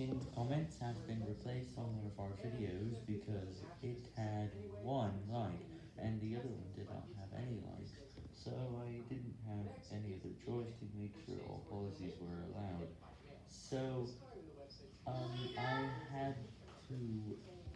pinned comments have been replaced on one of our videos because it had one like, and the other one did not have any likes, so I didn't have any other choice to make sure all policies were allowed. So,